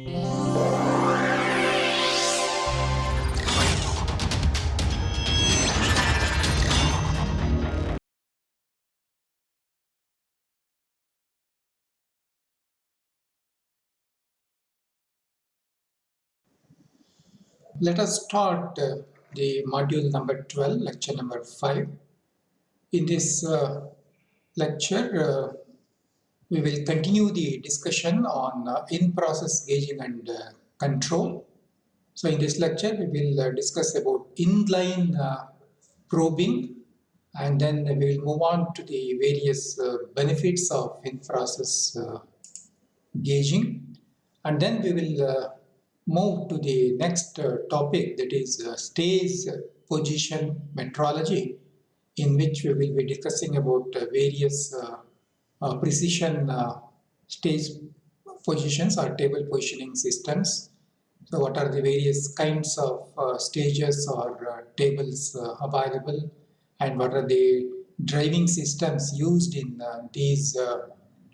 Let us start uh, the module number 12, lecture number 5. In this uh, lecture, uh, we will continue the discussion on uh, in-process gauging and uh, control. So in this lecture, we will uh, discuss about inline probing and then we will move on to the various benefits of in-process gauging and then we will move to the next uh, topic that is uh, stage position metrology in which we will be discussing about uh, various uh, uh, precision uh, stage positions or table positioning systems. So what are the various kinds of stages or tables available? And what are the driving systems used in these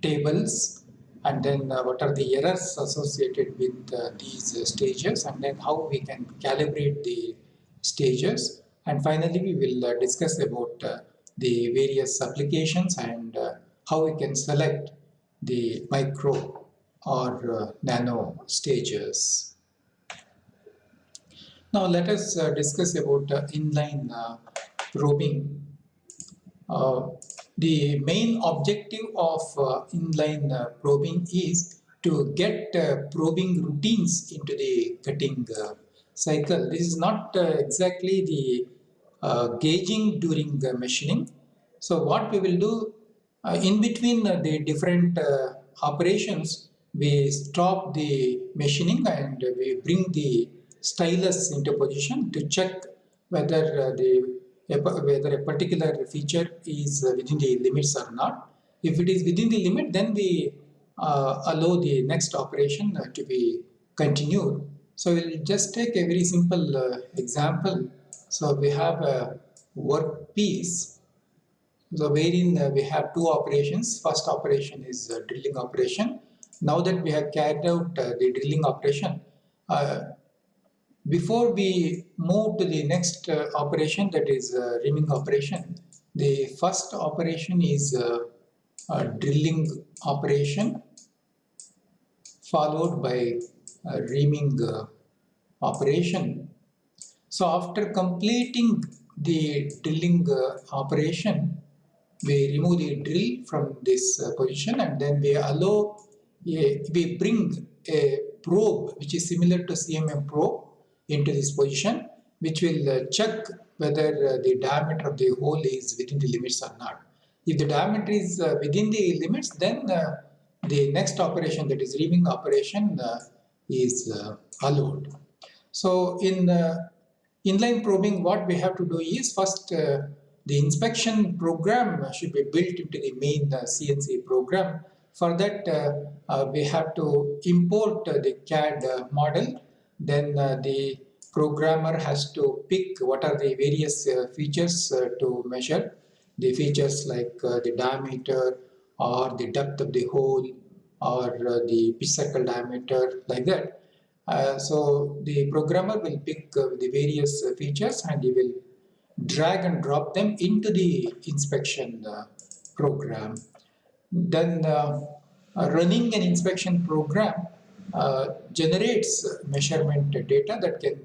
tables? And then uh, what are the errors associated with uh, these uh, stages? And then how we can calibrate the stages? And finally we will uh, discuss about uh, the various applications and uh, how we can select the micro or uh, nano stages. Now let us uh, discuss about inline uh, probing. The main objective of uh, inline uh, probing is to get uh, probing routines into the cutting cycle. This is not exactly the gauging during the machining. So what we will do in between the different operations, we stop the machining and we bring the stylus into position to check whether the whether a particular feature is within the limits or not. If it is within the limit, then we uh, allow the next operation uh, to be continued. So we'll just take a very simple uh, example. So we have a work piece. So wherein uh, we have two operations. First operation is drilling operation. Now that we have carried out uh, the drilling operation, uh, before we move to the next uh, operation that is uh, reaming operation, the first operation is uh, drilling operation followed by reaming uh, operation. So after completing the drilling uh, operation, we remove the drill from this uh, position and then we allow, a, we bring a probe which is similar to CMM probe into this position which will uh, check whether uh, the diameter of the hole is within the limits or not. If the diameter is uh, within the limits then the next operation that is reaming operation is allowed. So in inline probing what we have to do is first uh, the inspection program should be built into the main uh, CNC program. For that uh, we have to import the CAD model. Then uh, the programmer has to pick what are the various uh, features uh, to measure. The features like the diameter or the depth of the hole or the pitch circle diameter like that. Uh, so the programmer will pick uh, the various uh, features and he will drag and drop them into the inspection program. Then running an inspection program uh, generates measurement data that can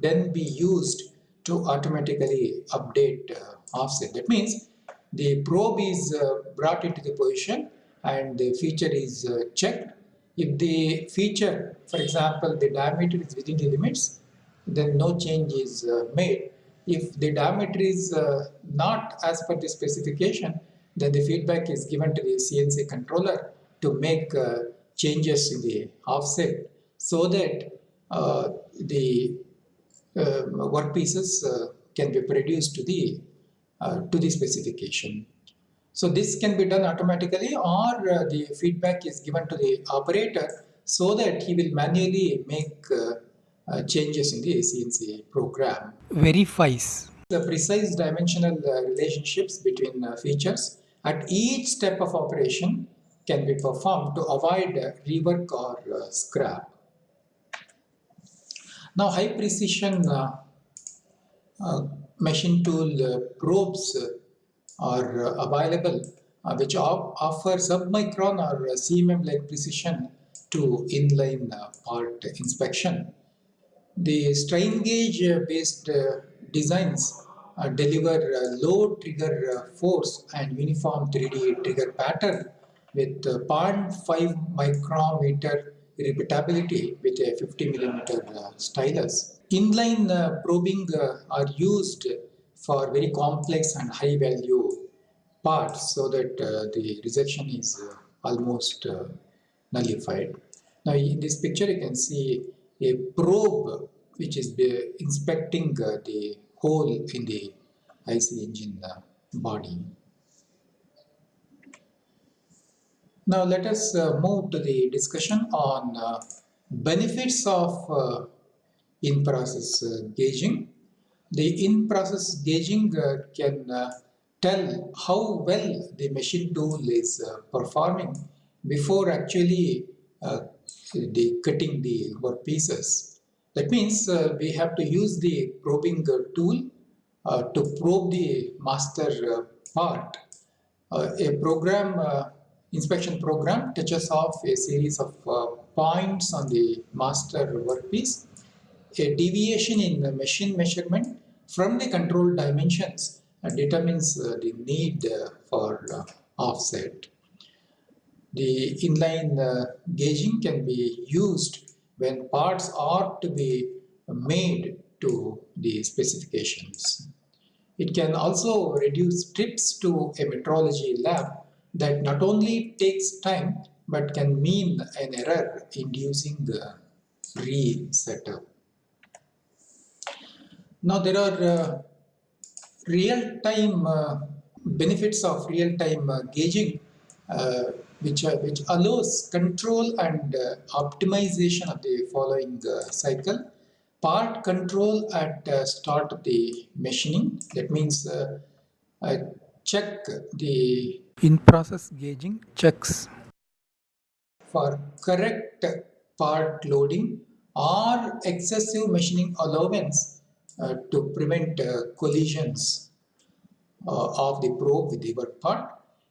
then be used to automatically update uh, offset. That means the probe is uh, brought into the position and the feature is uh, checked. If the feature, for example, the diameter is within the limits, then no change is uh, made. If the diameter is uh, not as per the specification, then the feedback is given to the CNC controller to make changes in the offset so that uh, the uh, workpieces uh, can be produced to the uh, to the specification. So this can be done automatically or uh, the feedback is given to the operator so that he will manually make uh, changes in the CNC program. Verifies the precise dimensional relationships between features at each step of operation can be performed to avoid rework or uh, scrap. Now high precision uh, uh, machine tool uh, probes are available which offer submicron or CMM like precision to inline part inspection. The strain gauge uh, based uh, designs uh, deliver uh, low trigger uh, force and uniform 3D trigger pattern with uh, 0.5 micrometer repeatability with a 50 millimeter stylus. Inline probing are used for very complex and high value parts so that the rejection is almost nullified. Now in this picture you can see a probe which is inspecting the hole in the IC engine uh, body. Now let us uh, move to the discussion on uh, benefits of uh, in-process uh, gauging. The in-process gauging uh, can tell how well the machine tool is performing before actually the cutting the workpieces. That means uh, we have to use the probing uh, tool uh, to probe the master uh, part. A program, inspection program touches off a series of points on the master workpiece. A deviation in the machine measurement from the control dimensions determines the need for offset. The inline gauging can be used when parts are to be made to the specifications. It can also reduce trips to a metrology lab that not only takes time but can mean an error inducing the re-setup. Now there are uh, real-time uh, benefits of real-time uh, gauging uh, which, uh, which allows control and uh, optimization of the following uh, cycle. Part control at start of the machining, that means check the in-process gauging checks. For correct part loading or excessive machining allowance uh, to prevent uh, collisions uh, of the probe with the work part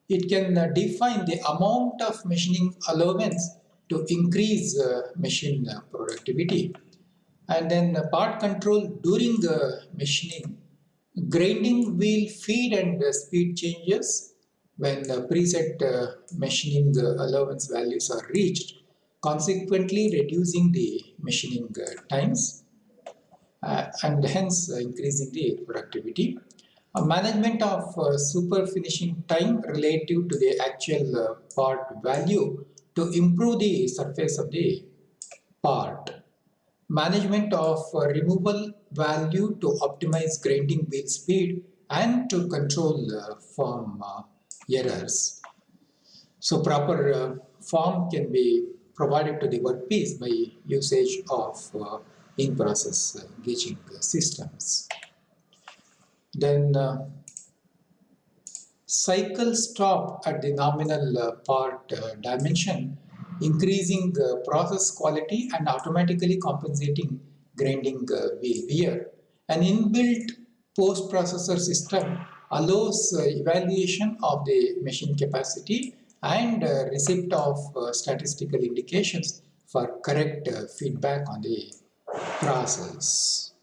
it can uh, define the amount of machining allowance to increase uh, machine uh, productivity. And then part control during the machining, grinding wheel feed and speed changes when the preset machining allowance values are reached, consequently reducing the machining times uh, and hence uh, increasing the productivity management of uh, super finishing time relative to the actual uh, part value to improve the surface of the part. Management of uh, removal value to optimize grinding wheel speed and to control uh, form uh, errors. So proper uh, form can be provided to the workpiece by usage of in-process gauging systems. Then uh, cycle stop at the nominal uh, part uh, dimension, increasing process quality and automatically compensating grinding wheel wear. An inbuilt post-processor system allows evaluation of the machine capacity and uh, receipt of uh, statistical indications for correct uh, feedback on the process.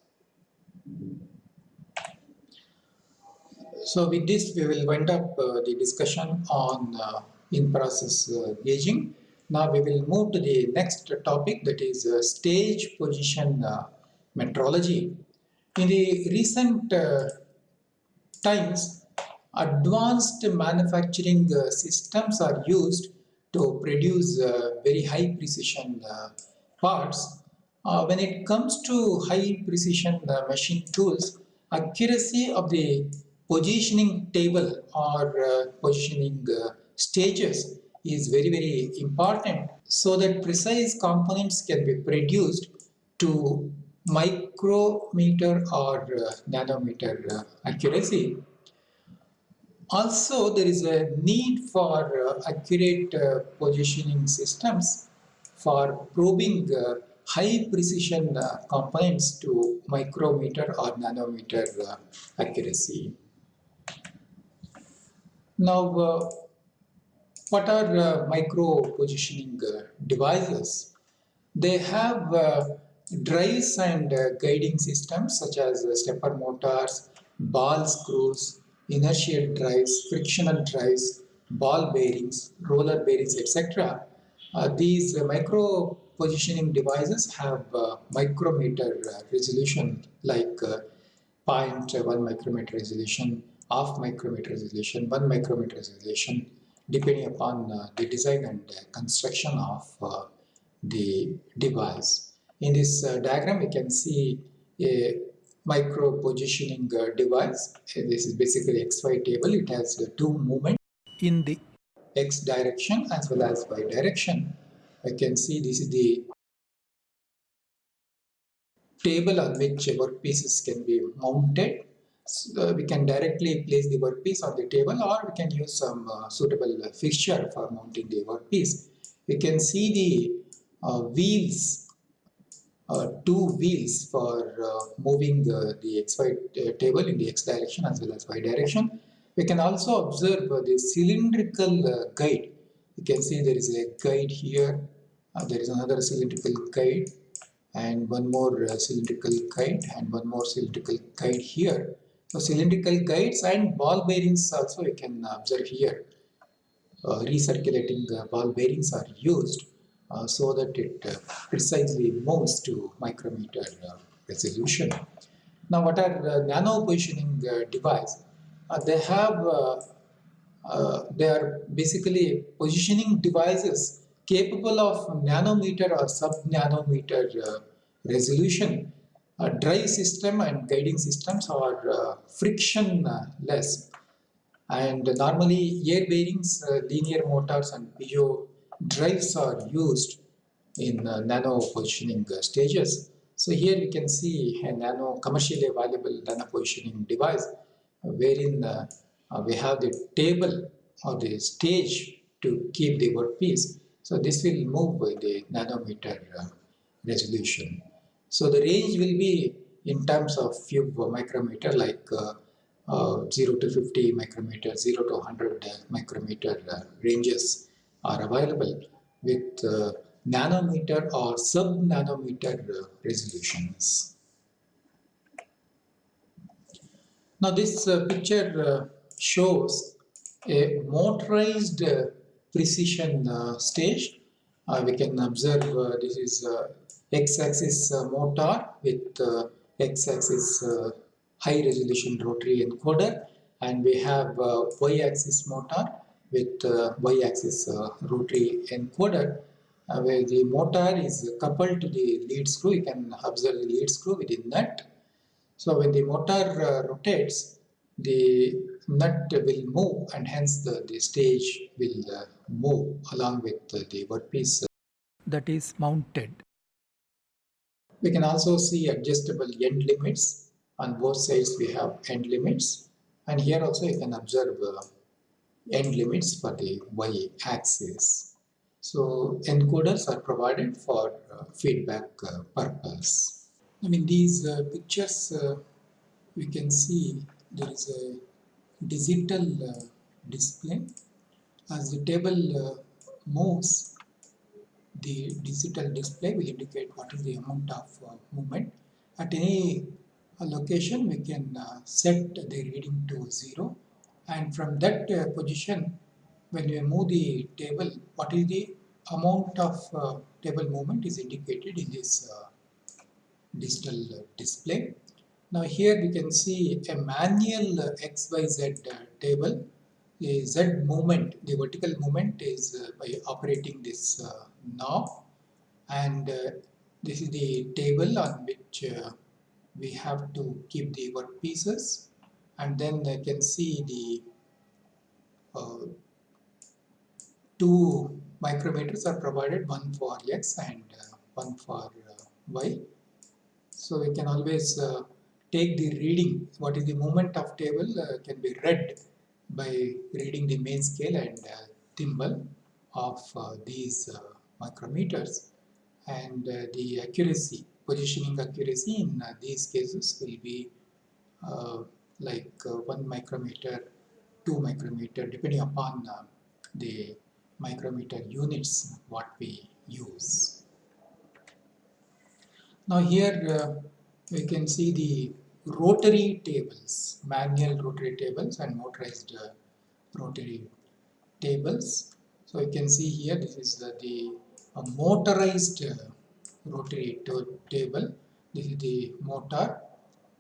So with this, we will wind up uh, the discussion on uh, in-process uh, gauging. Now we will move to the next topic that is uh, stage position uh, metrology. In the recent uh, times, advanced manufacturing systems are used to produce very high precision parts. when it comes to high precision machine tools, accuracy of the positioning table or uh, positioning uh, stages is very very important so that precise components can be produced to micrometer or uh, nanometer accuracy. Also there is a need for accurate positioning systems for probing high precision components to micrometer or nanometer accuracy. Now, uh, what are uh, micro positioning uh, devices? They have uh, drives and uh, guiding systems such as uh, stepper motors, ball screws, inertial drives, frictional drives, ball bearings, roller bearings, etc. Uh, these micro positioning devices have micrometer resolution like 0.1 micrometer resolution, half micrometer resolution, 1 micrometer resolution, depending upon uh, the design and uh, construction of uh, the device. In this uh, diagram, you can see a micro positioning uh, device. This is basically XY table. It has the two movements in the X direction as well as Y direction. I can see this is the table on which workpieces can be mounted so we can directly place the workpiece on the table or we can use some uh, suitable fixture for mounting the workpiece. We can see the uh, wheels, uh, two wheels for moving the, the XY table in the X direction as well as Y direction. We can also observe the cylindrical guide. You can see there is a guide here, there is another cylindrical guide and one more cylindrical guide and one more cylindrical guide here so cylindrical guides and ball bearings also you can observe here. Uh, recirculating uh, ball bearings are used uh, so that it uh, precisely moves to micrometer uh, resolution. Now what are uh, nano positioning device? they have they are basically positioning devices capable of nanometer or sub nanometer resolution uh, drive system and guiding systems are uh, frictionless and normally air bearings, uh, linear motors and piezo drives are used in uh, nano positioning uh, stages. So here we can see a nano commercially available nano positioning device wherein uh, we have the table or the stage to keep the workpiece. So this will move with the nanometer resolution. So the range will be in terms of few micrometer like uh, uh, 0 to 50 micrometer, 0 to 100 micrometer uh, ranges are available with uh, nanometer or sub-nanometer uh, resolutions. Now this uh, picture shows a motorized precision stage. we can observe this is x-axis uh, motor with uh, x-axis uh, high resolution rotary encoder and we have y-axis motor with y-axis rotary encoder uh, where the motor is coupled to the lead screw. You can observe the lead screw within nut. So when the motor uh, rotates, the nut will move and hence the, the stage will uh, move along with the workpiece that is mounted. We can also see adjustable end limits. On both sides we have end limits and here also you can observe uh, end limits for the y-axis. So encoders are provided for uh, feedback uh, purpose. I mean these uh, pictures uh, we can see there is a digital uh, display as the table moves the digital display will indicate what is the amount of uh, movement. At any uh, location, we can uh, set the reading to 0 and from that uh, position, when we move the table, what is the amount of uh, table movement is indicated in this uh, digital display. Now here we can see a manual XYZ table the z movement, the vertical movement is uh, by operating this uh, knob. And uh, this is the table on which uh, we have to keep the work pieces. And then I can see the uh, two micrometers are provided one for x and uh, one for y. So we can always take the reading. What is the moment of table can be read by reading the main scale and uh, thimble of uh, these uh, micrometers and the accuracy, positioning accuracy in these cases will be like uh, 1 micrometer, 2 micrometer depending upon the micrometer units what we use. Now here uh, we can see the rotary tables, manual rotary tables and motorized uh, rotary tables. So you can see here this is the, motorized uh, rotary table. This is the motor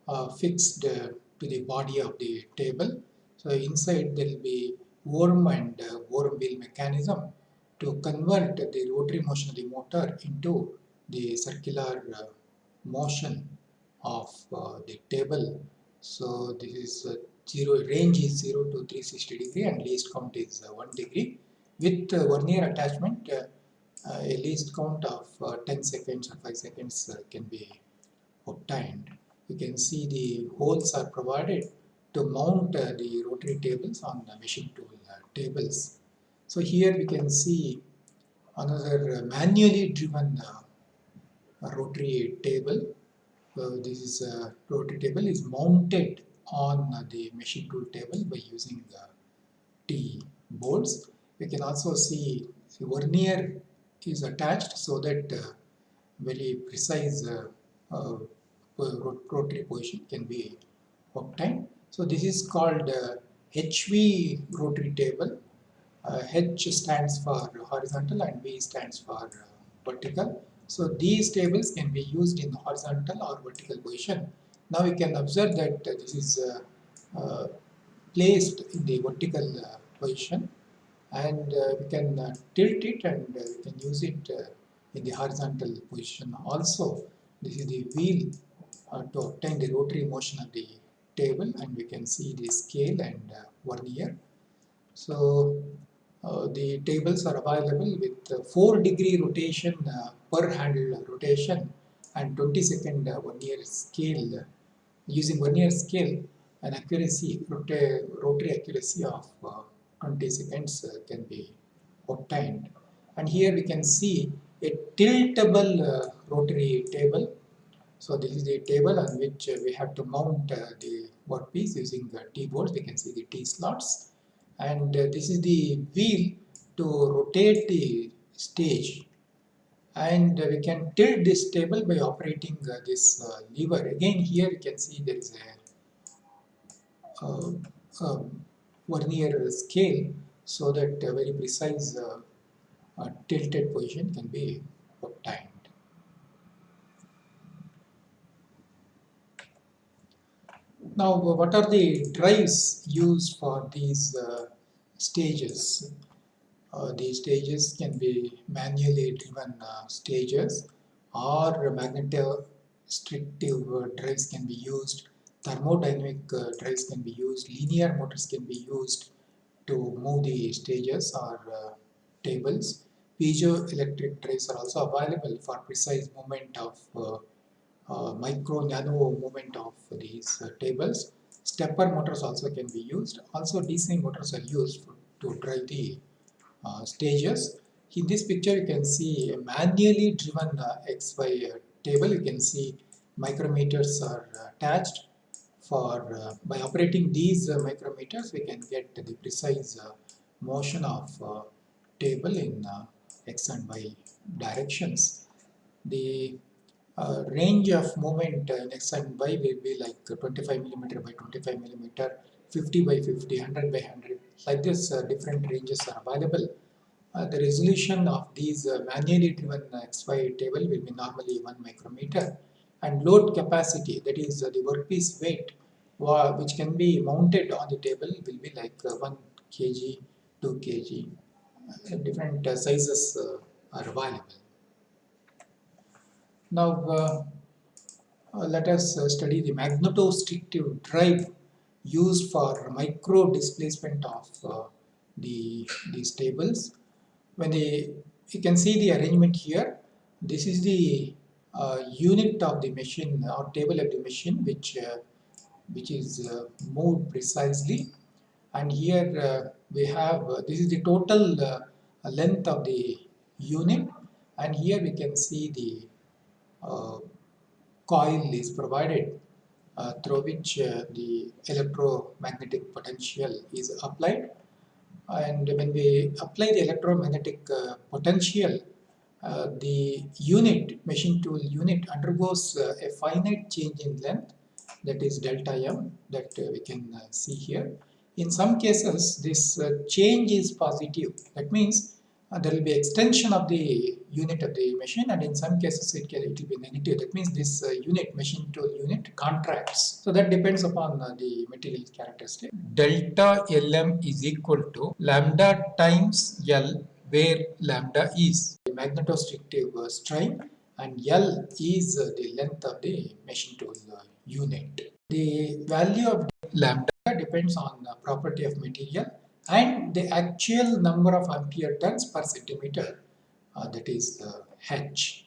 uh, fixed uh, to the body of the table. So inside there will be worm and uh, worm wheel mechanism to convert the rotary motion of the motor into the circular uh, motion of uh, the table. So this is uh, zero range is 0 to 360 degree and least count is uh, 1 degree. With uh, vernier attachment, uh, uh, a least count of 10 seconds or 5 seconds can be obtained. You can see the holes are provided to mount the rotary tables on the machine tool tables. So here we can see another manually driven rotary table uh, this is a rotary table is mounted on uh, the machine tool table by using the T bolts. We can also see the vernier is attached so that uh, very precise uh, uh, rotary position can be obtained. So this is called HV rotary table. H stands for horizontal and V stands for vertical. So these tables can be used in horizontal or vertical position. Now you can observe that uh, this is uh, uh, placed in the vertical uh, position and uh, we can uh, tilt it and we can use it in the horizontal position also. This is the wheel to obtain the rotary motion of the table and we can see the scale and vernier. So uh, the tables are available with uh, 4 degree rotation uh, per handle rotation and 20 second vernier scale using vernier scale an accuracy rotary accuracy of 20 seconds can be obtained and here we can see a tiltable uh, rotary table. So this is the table on which uh, we have to mount uh, the workpiece using T-bolts. We can see the T-slots and this is the wheel to rotate the stage and we can tilt this table by operating uh, this uh, lever. Again here you can see there is a, uh, um, vernier scale so that a very precise uh, tilted position can be obtained. Now what are the drives used for these uh, stages? Uh, these stages can be manually driven uh, stages or magnetostrictive uh, drives can be used, thermodynamic uh, drives can be used, linear motors can be used to move the stages or uh, tables. Piezoelectric drives are also available for precise movement of micro nano movement of these tables. Stepper motors also can be used. Also DC motors are used to drive the uh, stages. In this picture you can see a manually driven uh, XY uh, table. You can see micrometers are attached for uh, by operating these uh, micrometers we can get the precise uh, motion of table in x and y directions. The range of movement in x and y will be like 25 millimeter by 25 millimeter 50 by 50, 100 by 100. Like this, uh, different ranges are available. Uh, the resolution of these uh, manually driven XY table will be normally 1 micrometer and load capacity that is uh, the workpiece weight which can be mounted on the table will be like uh, 1 kg, 2 kg. Uh, different sizes are available. Now let us study the magnetostrictive drive used for micro displacement of uh, the these tables. When they you can see the arrangement here. This is the uh, unit of the machine or table of the machine which uh, which is uh, moved precisely and here uh, we have uh, this is the total length of the unit and here we can see the uh, coil is provided uh, through which uh, the electromagnetic potential is applied. And when we apply the electromagnetic uh, potential uh, the unit machine tool unit undergoes uh, a finite change in length that is delta m that uh, we can uh, see here. In some cases this uh, change is positive. That means uh, there will be extension of the unit of the machine and in some cases it, can, it will be negative. That means this uh, unit machine tool unit contracts. So that depends upon uh, the material characteristic. Delta lm is equal to lambda times l where lambda is. The magnetostrictive uh, strain and l is uh, the length of the machine tool uh, unit. The value of lambda depends on the property of material and the actual number of ampere turns per centimeter uh, that is the H.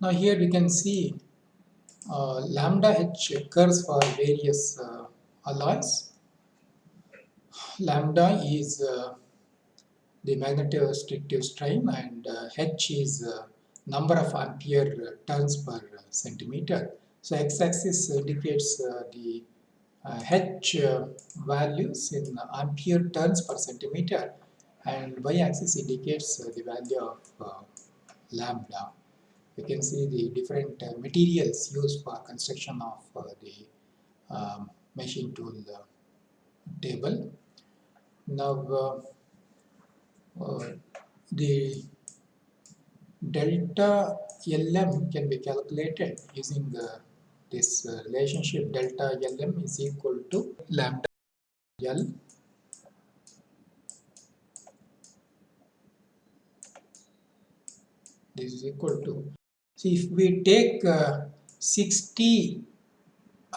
Now here we can see uh, lambda H occurs for various uh, alloys. Lambda is uh, the magnetostrictive strain and uh, H is uh, number of ampere turns per centimeter. So x-axis indicates the H uh, values in ampere turns per centimeter and y-axis indicates uh, the value of lambda. You can see the different materials used for construction of the um, machine tool table. Now uh, the delta LM can be calculated using the this uh, relationship delta Lm is equal to lambda L. This is equal to so if we take uh, 60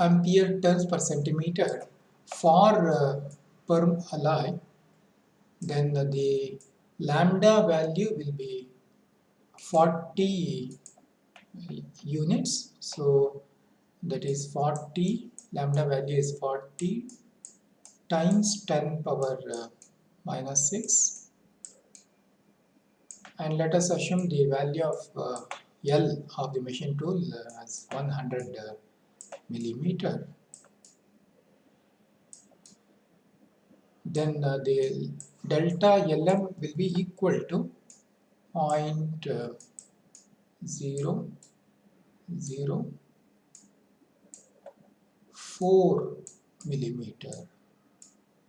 ampere turns per centimeter for uh, per alloy then the lambda value will be 40 units. So that is 40 lambda value is 40 times 10 power uh, minus 6 and let us assume the value of uh, L of the machine tool uh, as 100 uh, millimeter. Then uh, the delta LM will be equal to uh, 0 0 4 millimeter.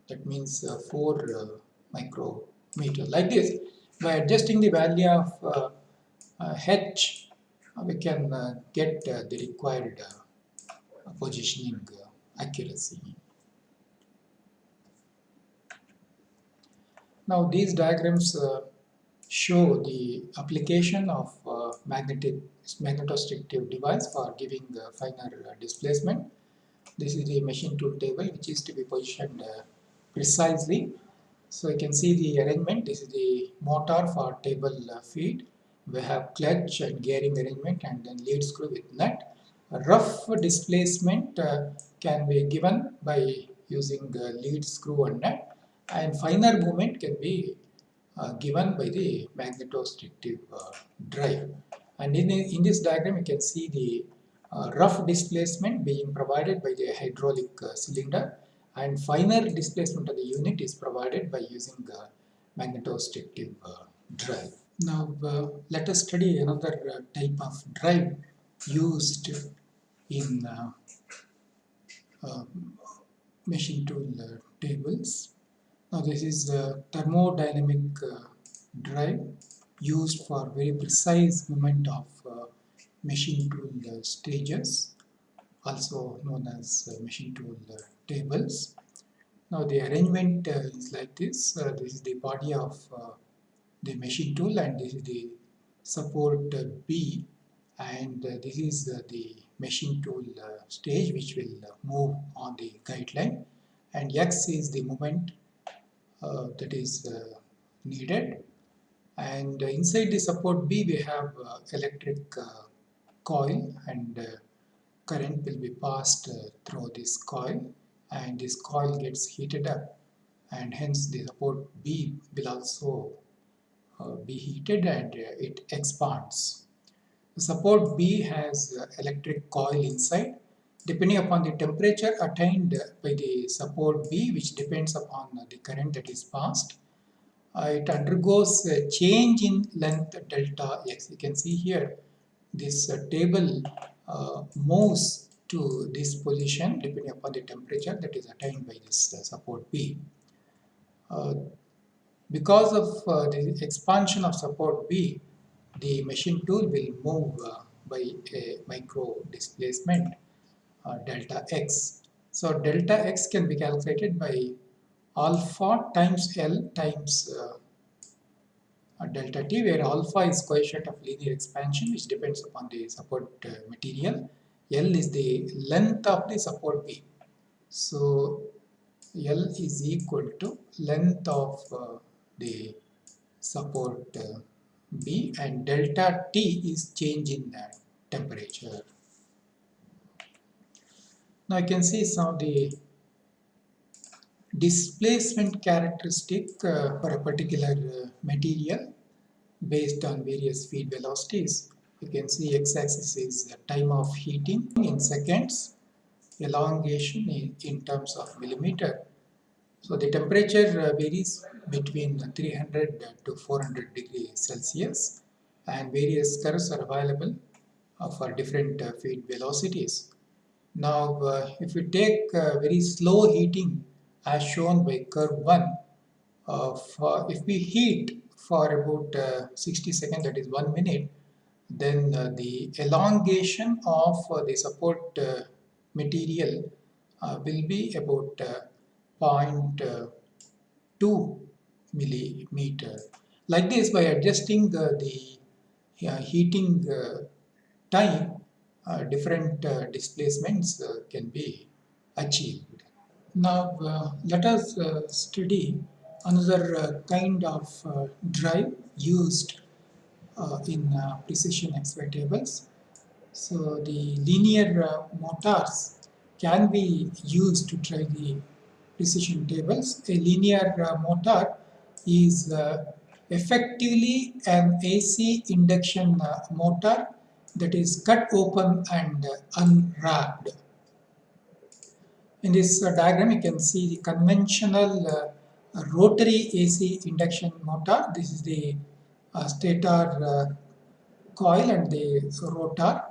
That means uh, 4 uh, micrometer like this. By adjusting the value of uh, uh h uh, we can uh, get the required positioning accuracy. Now these diagrams show the application of magnetic magnetostrictive device for giving finer displacement this is the machine tool table which is to be positioned uh, precisely. So you can see the arrangement. This is the motor for table uh, feed. We have clutch and gearing arrangement and then lead screw with nut. A rough displacement uh, can be given by using the lead screw and nut and finer movement can be uh, given by the magnetostrictive uh, drive. And in, in this diagram you can see the uh, rough displacement being provided by the hydraulic uh, cylinder and finer displacement of the unit is provided by using the magnetostrictive uh, drive. Now uh, let us study another uh, type of drive used in um, machine tool tables. Now this is a thermodynamic drive used for very precise movement of uh, machine tool stages also known as uh, machine tool uh, tables. Now the arrangement uh, is like this. this is the body of the machine tool and this is the support B and this is the machine tool stage which will move on the guideline and X is the moment uh, that is uh, needed and uh, inside the support B we have electric coil and uh, current will be passed uh, through this coil and this coil gets heated up and hence the support B will also uh, be heated and it expands. The support B has electric coil inside depending upon the temperature attained by the support B which depends upon the current that is passed. Uh, it undergoes a change in length delta x. You can see here this uh, table uh, moves to this position depending upon the temperature that is attained by this support B. Because of uh, the expansion of support B, the machine tool will move uh, by a micro displacement uh, delta x. So delta x can be calculated by alpha times L times uh, delta t where alpha is coefficient of linear expansion which depends upon the support uh, material. L is the length of the support B. So L is equal to length of uh, the support uh, B and delta T is change in that temperature. Now you can see some of the displacement characteristic uh, for a particular uh, material based on various feed velocities. You can see x-axis is time of heating in seconds, elongation in, in terms of millimeter so the temperature uh, varies between 300 to 400 degrees Celsius and various curves are available uh, for different uh, feed velocities. Now if we take very slow heating as shown by curve 1, for, if we heat for about 60 seconds that is 1 minute then uh, the elongation of uh, the support uh, material will be about 0.2 millimeter. Like this, by adjusting uh, the uh, heating uh, time, uh, different uh, displacements uh, can be achieved. Now, uh, let us uh, study another uh, kind of drive used in precision XY tables. So, the linear motors can be used to drive the precision tables. A linear uh, motor is uh, effectively an AC induction uh, motor that is cut open and unwrapped. In this diagram you can see the conventional rotary AC induction motor. This is the stator coil and the rotor.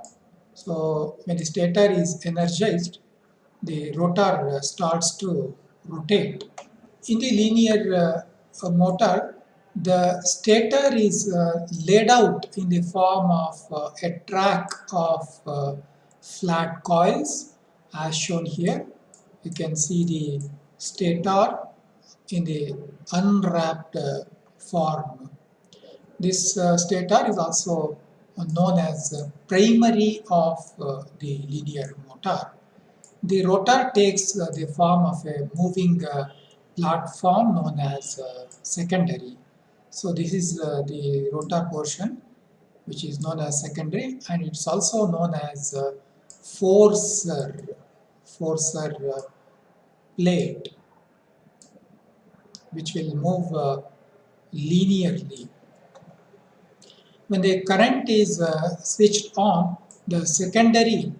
So when the stator is energized, the rotor starts to rotate. In the linear uh, motor, the stator is uh, laid out in the form of uh, a track of uh, flat coils as shown here. You can see the stator in the unwrapped uh, form. This uh, stator is also known as primary of the linear motor. The rotor takes uh, the form of a moving uh, platform known as uh, secondary. So this is the rotor portion which is known as secondary and it's also known as forcer, forcer plate which will move uh, linearly. When the current is uh, switched on, the secondary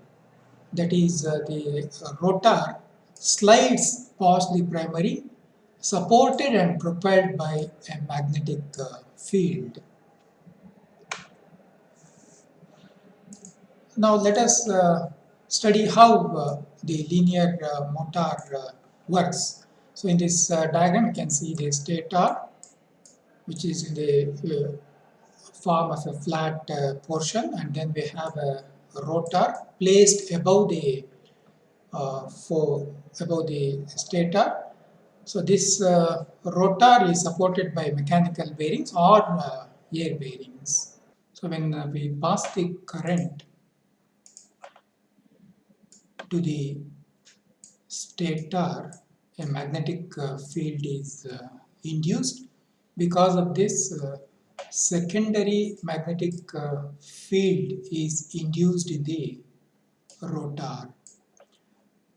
that is uh, the uh, rotor slides past the primary supported and propelled by a magnetic uh, field. Now let us uh, study how uh, the linear uh, motor works. So in this diagram you can see the stator which is in the form of a flat portion and then we have a rotor placed above the uh, for above the stator. So this uh, rotor is supported by mechanical bearings or uh, air bearings. So when uh, we pass the current to the stator, a magnetic uh, field is uh, induced. Because of this, secondary magnetic uh, field is induced in the rotor.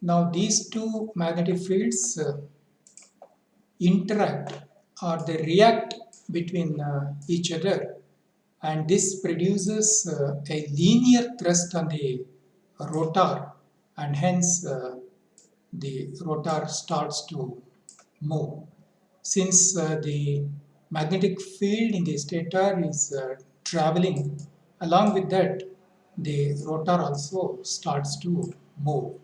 Now these two magnetic fields uh, interact or they react between uh, each other and this produces uh, a linear thrust on the rotor and hence uh, the rotor starts to move. Since uh, the magnetic field in the stator is uh, traveling along with that the rotor also starts to move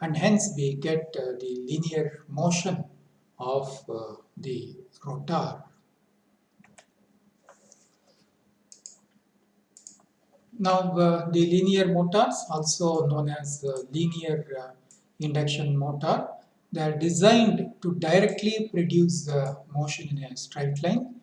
and hence we get uh, the linear motion of uh, the rotor. Now uh, the linear motors also known as linear uh, induction motor they are designed to directly produce the motion in a straight line.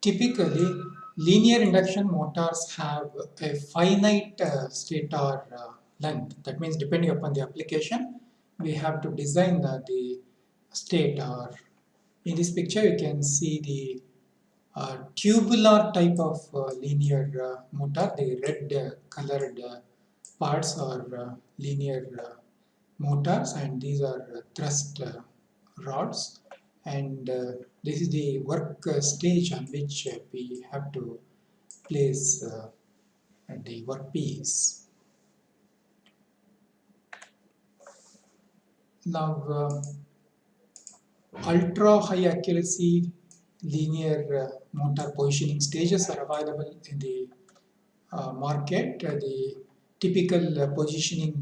Typically linear induction motors have a finite uh, stator uh, length that means depending upon the application we have to design the, the stator in this picture you can see the uh, tubular type of uh, linear uh, motor the red uh, colored parts are linear motors and these are thrust rods and uh, this is the work uh, stage on which uh, we have to place the workpiece. Now, ultra high accuracy linear motor positioning stages are available in the uh, market. Uh, the typical uh, positioning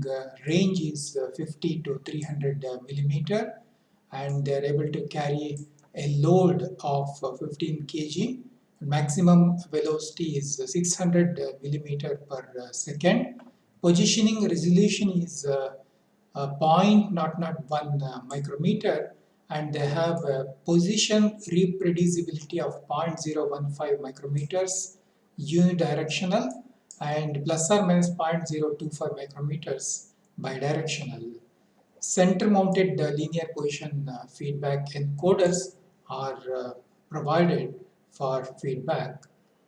range is 50 to 300 millimeter and they are able to carry a load of uh, 15 kg. Maximum velocity is 600 millimeter per uh, second. Positioning resolution is uh, point not not one micrometer and they have a position reproducibility of 0.015 micrometers unidirectional and plus or minus 0.025 micrometers bidirectional center mounted uh, linear position uh, feedback encoders are uh, provided for feedback.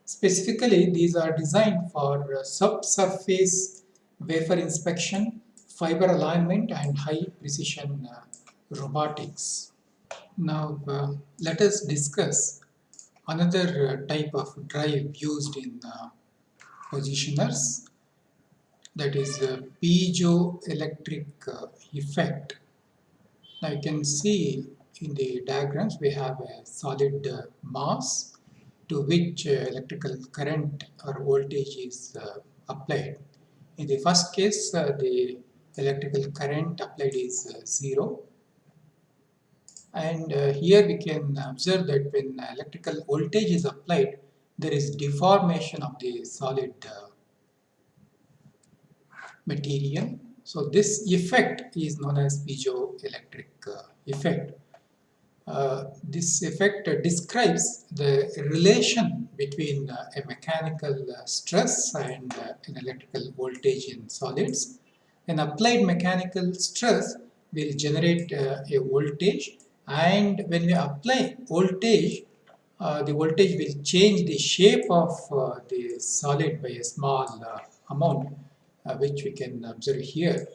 Specifically, these are designed for subsurface wafer inspection, fiber alignment and high precision robotics. Now, uh, let us discuss another uh, type of drive used in uh, positioners that is the piezoelectric uh, effect. Now you can see in the diagrams we have a solid uh, mass to which uh, electrical current or voltage is uh, applied. In the first case uh, the electrical current applied is uh, zero and here we can observe that when electrical voltage is applied there is deformation of the solid material. So this effect is known as piezoelectric uh, effect. Uh, this effect uh, describes the relation between uh, a mechanical uh, stress and uh, an electrical voltage in solids. An applied mechanical stress will generate a voltage and when we apply voltage the voltage will change the shape of the solid by a small amount uh, which we can observe here.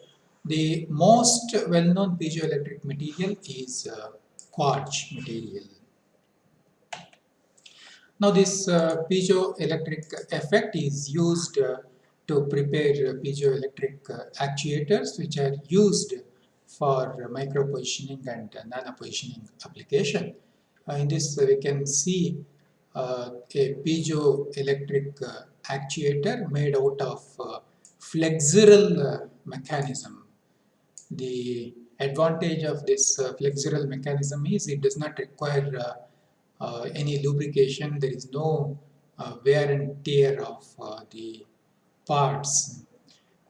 The most well-known piezoelectric material is uh, quartz material. Now this uh, piezoelectric effect is used uh, to prepare piezoelectric uh, actuators which are used for micro positioning and nano positioning application. Uh, in this we can see a piezoelectric actuator made out of flexural uh, mechanism. The advantage of this uh, flexural mechanism is it does not require uh, any lubrication, there is no wear and tear of the parts.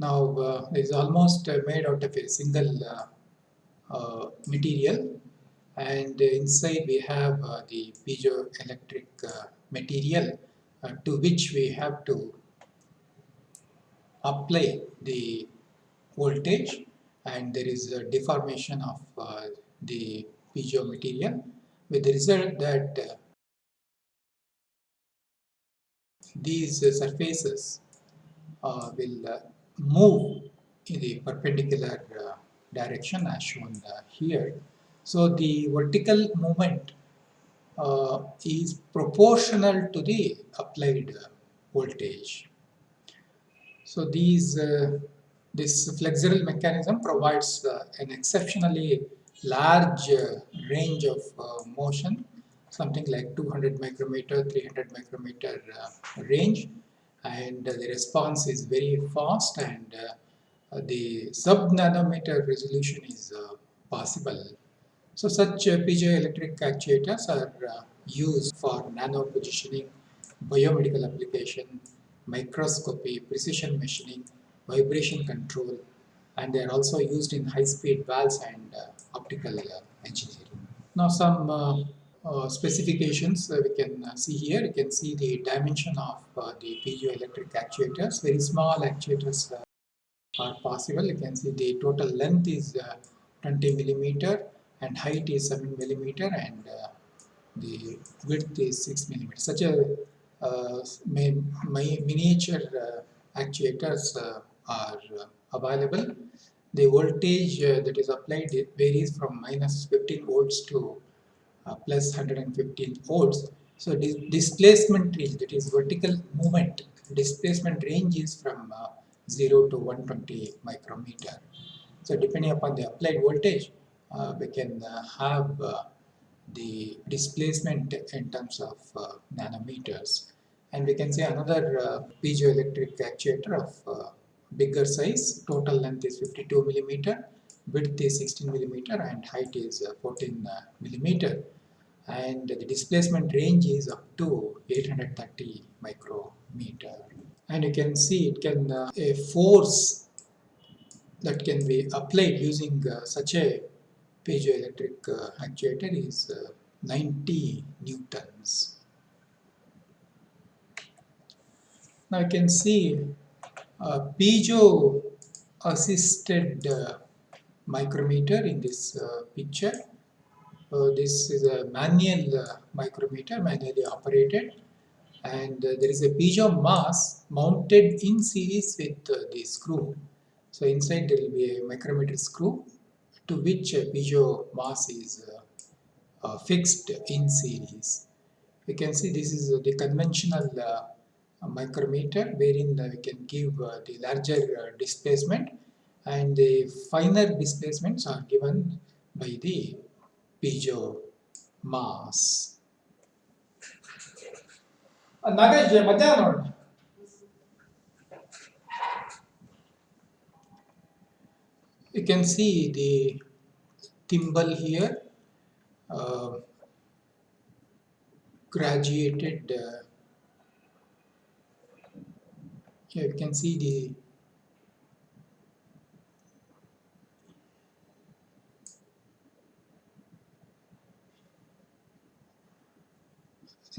Now uh, it is almost uh, made out of a single uh, material and inside we have the piezoelectric material to which we have to apply the voltage and there is a deformation of uh, the piezo material with the result that uh, these uh, surfaces uh, will uh, move in the perpendicular uh, direction as shown here. So the vertical movement uh, is proportional to the applied voltage. So these uh, this flexural mechanism provides uh, an exceptionally large uh, range of uh, motion, something like 200 micrometer, 300 micrometer uh, range, and the response is very fast and the sub-nanometer resolution is possible. So such piezoelectric actuators are used for nano positioning, biomedical application, microscopy, precision machining, vibration control, and they are also used in high-speed valves and uh, optical uh, engineering. Now some uh, uh specifications we can see here. You can see the dimension of the piezoelectric actuators. Very small actuators are possible. You can see the total length is 20 millimeter and height is 7 millimeter and the width is 6 millimeter. Such a uh, miniature uh, actuators uh, are available. The voltage that is applied varies from minus 15 volts to plus 115 volts. So dis displacement range, that is vertical movement, displacement range is from 0 to 120 micrometer. So depending upon the applied voltage, uh, we can uh, have uh, the displacement in terms of uh, nanometers. And we can say another uh, piezoelectric actuator of uh, bigger size, total length is 52 millimeter, width is 16 millimeter and height is uh, 14 uh, millimeter. And the displacement range is up to 830 micrometer. And you can see it can, uh, a force that can be applied using such a piezoelectric uh, actuator is uh, 90 newtons. Now you can see a piezo assisted uh, micrometer in this uh, picture. Uh, this is a manual uh, micrometer, manually operated and there is a piezo mass mounted in series with the screw. So inside there will be a micrometer screw to which piezo mass is uh, uh, fixed in series. We can see this is the conventional uh, micrometer wherein we can give the larger displacement and the finer displacements are given by the piezo mass. ಮಧ್ಯಾಹ್ನ you can see the thimble here uh, graduated uh, here you can see the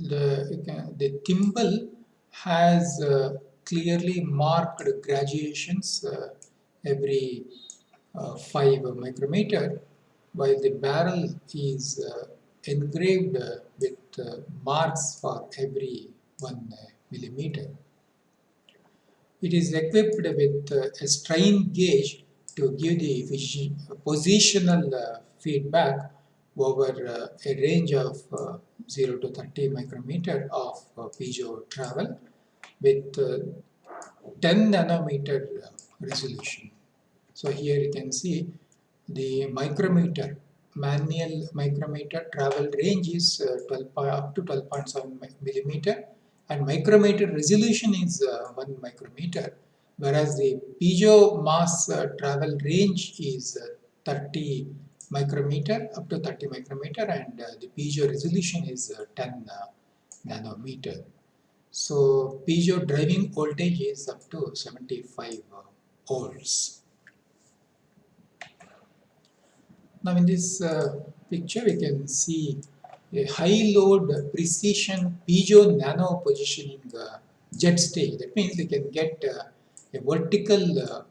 the, the thimble has uh, clearly marked graduations uh, every Uh, 5 micrometer while the barrel is uh, engraved uh, with uh, marks for every 1 uh, millimeter. It is equipped with a strain gauge to give the positional feedback over a range of 0 to 30 micrometer of piezo travel with 10 nanometer resolution. So here you can see the micrometer, manual micrometer travel range is uh, 12, up to 12.7 millimeter and micrometer resolution is uh, 1 micrometer whereas the piezo mass uh, travel range is uh, 30 micrometer up to 30 micrometer and uh, the piezo resolution is uh, 10 nanometer. So piezo driving voltage is up to 75 volts. Now in this uh, picture we can see a high load precision piezo nano positioning uh, Z stage. That means we can get uh, a vertical uh,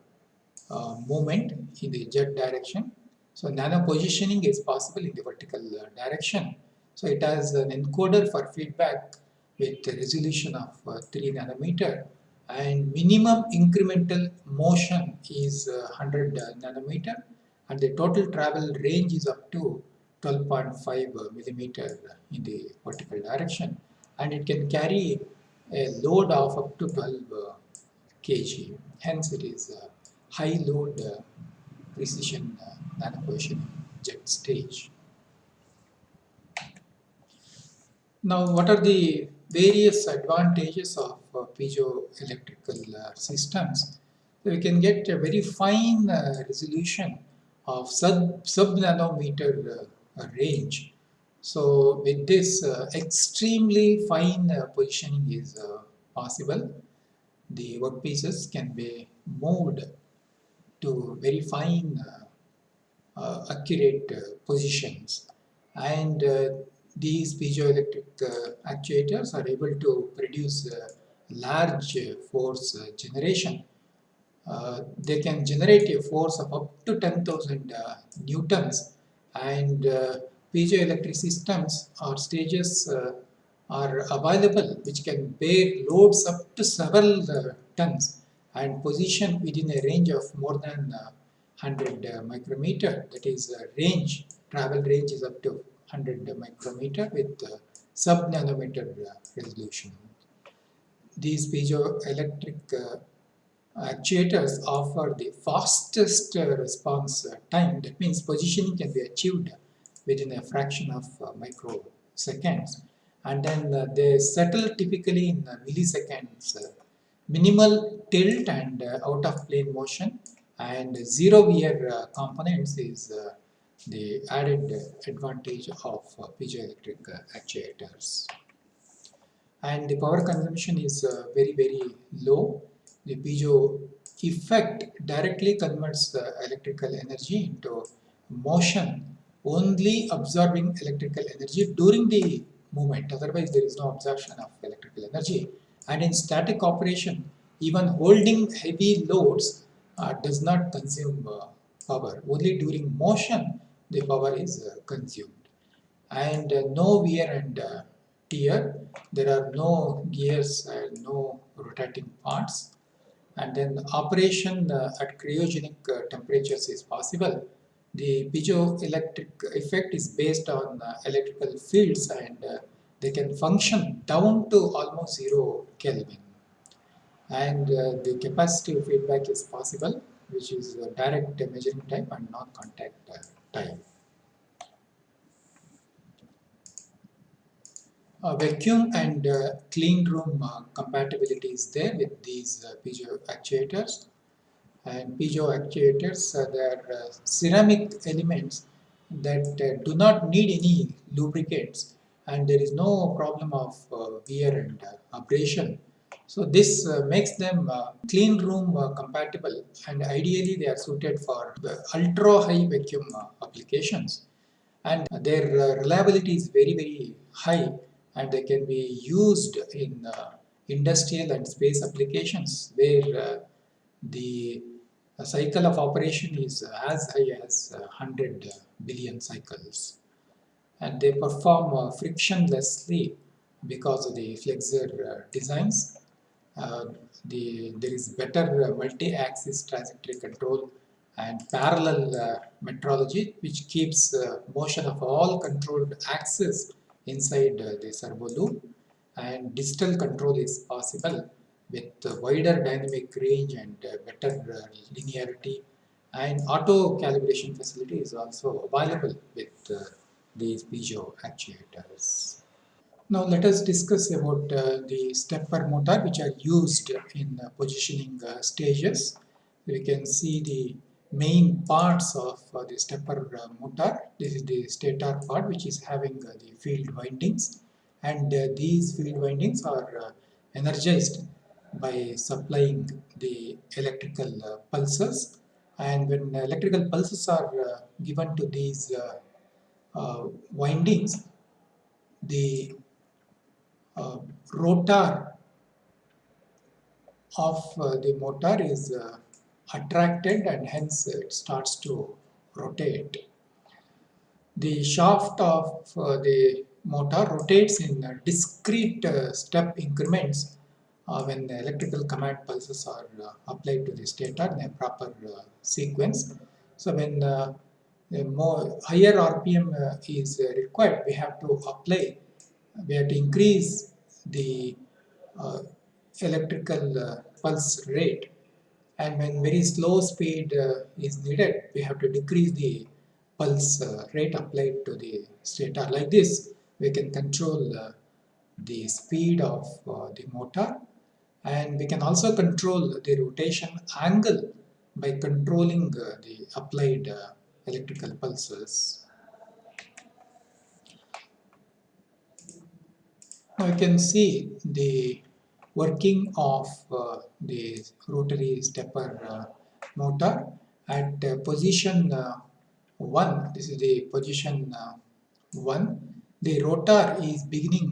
uh, movement in the Z direction. So nano positioning is possible in the vertical uh, direction. So it has an encoder for feedback with a resolution of 3 nanometer and minimum incremental motion is 100 nanometer and the total travel range is up to 12.5 millimeter in the vertical direction and it can carry a load of up to 12 uh, kg. Hence it is a high load precision nanopositioning Z stage. Now what are the various advantages of uh, piezoelectrical systems? We can get a very fine resolution of sub, sub nanometer uh, range. So with this uh, extremely fine uh, positioning is possible. The workpieces can be moved to very fine accurate positions and these piezoelectric uh, actuators are able to produce uh, large force uh, generation. They can generate a force of up to 10,000 newtons and piezoelectric systems or stages are available which can bear loads up to several uh, tons and position within a range of more than uh, 100 uh, micrometer that is range travel range is up to 100 micrometer with uh, sub nanometer uh, resolution. These piezoelectric uh, actuators offer the fastest response time. That means positioning can be achieved within a fraction of microseconds and then uh, they settle typically in uh, milliseconds. Uh, minimal tilt and out of plane motion and zero wear components is the added advantage of uh, piezoelectric uh, actuators. And the power consumption is uh, very very low. The piezo effect directly converts the electrical energy into motion only absorbing electrical energy during the movement otherwise there is no absorption of electrical energy. And in static operation even holding heavy loads uh, does not consume uh, power. Only during motion the power is uh, consumed. And uh, no wear and uh, tear. There are no gears and no rotating parts and then operation at cryogenic temperatures is possible the piezoelectric effect is based on uh, electrical fields and uh, they can function down to almost zero Kelvin. And uh, the capacitive feedback is possible, which is direct measuring type and non-contact time. Uh, vacuum and uh, clean room uh, compatibility is there with these uh, piezo actuators. And piezo actuators uh, are uh, ceramic elements that do not need any lubricants and there is no problem of wear and abrasion. So this makes them clean room compatible. And ideally they are suited for ultra high vacuum applications. And their reliability is very very high and they can be used in uh, industrial and space applications where uh, the cycle of operation is as high as 100 billion cycles and they perform uh, frictionlessly because of the flexure uh, designs. Uh, the, there is better uh, multi-axis trajectory control and parallel metrology which keeps motion of all controlled axes inside uh, the servo loop and digital control is possible with wider dynamic range and uh, better uh, linearity and auto calibration facility is also available with these piezo actuators. Now let us discuss about uh, the stepper motor which are used in uh, positioning uh, stages. We can see the main parts of uh, the stepper uh, motor. This is the stator part which is having uh, the field windings and uh, these field windings are uh, energized by supplying the electrical uh, pulses and when electrical pulses are given to these windings the rotor of the motor is attracted and hence it starts to rotate. The shaft of uh, the motor rotates in discrete uh, step increments uh, when the electrical command pulses are uh, applied to the stator in a proper sequence. So when uh, a more higher RPM is required, we have to apply, we have to increase the uh, electrical uh, pulse rate and when very slow speed uh, is needed, we have to decrease the pulse uh, rate applied to the stator. Like this, we can control the speed of the motor and we can also control the rotation angle by controlling the applied electrical pulses. Now you can see the working of uh, the rotary stepper uh, motor at uh, position uh, 1 this is the position uh, 1 the rotor is beginning